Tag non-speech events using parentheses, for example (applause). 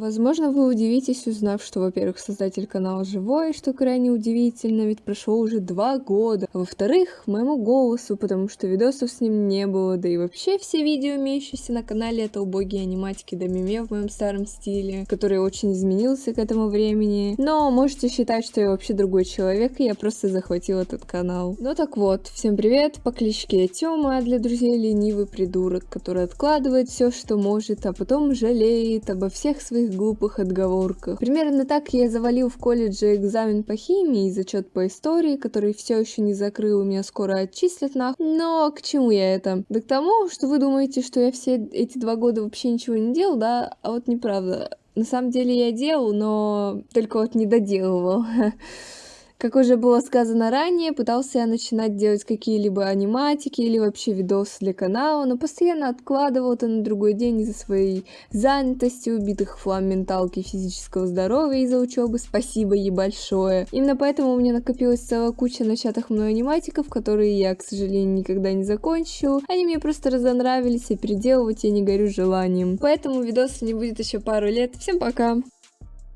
Возможно, вы удивитесь, узнав, что, во-первых, создатель канала живой, что крайне удивительно, ведь прошло уже два года. А во-вторых, моему голосу, потому что видосов с ним не было, да и вообще все видео, имеющиеся на канале, это убогие аниматики да меме в моем старом стиле, который очень изменился к этому времени. Но можете считать, что я вообще другой человек, и я просто захватил этот канал. Ну так вот, всем привет, по кличке Тёма, а для друзей ленивый придурок, который откладывает все, что может, а потом жалеет обо всех своих глупых отговорках. Примерно так я завалил в колледже экзамен по химии и зачет по истории, который все еще не закрыл, меня скоро отчислят нах. Но к чему я это? Да к тому, что вы думаете, что я все эти два года вообще ничего не делал, да? А вот неправда. На самом деле я делал, но только вот не доделывал. (laughs) Как уже было сказано ранее, пытался я начинать делать какие-либо аниматики или вообще видосы для канала, но постоянно откладывал это на другой день из-за своей занятости, убитых флам менталки физического здоровья из-за учебы. Спасибо ей большое. Именно поэтому у меня накопилась целая куча начатых мной аниматиков, которые я, к сожалению, никогда не закончил. Они мне просто разонравились, и переделывать я не горю желанием. Поэтому видоса не будет еще пару лет. Всем пока!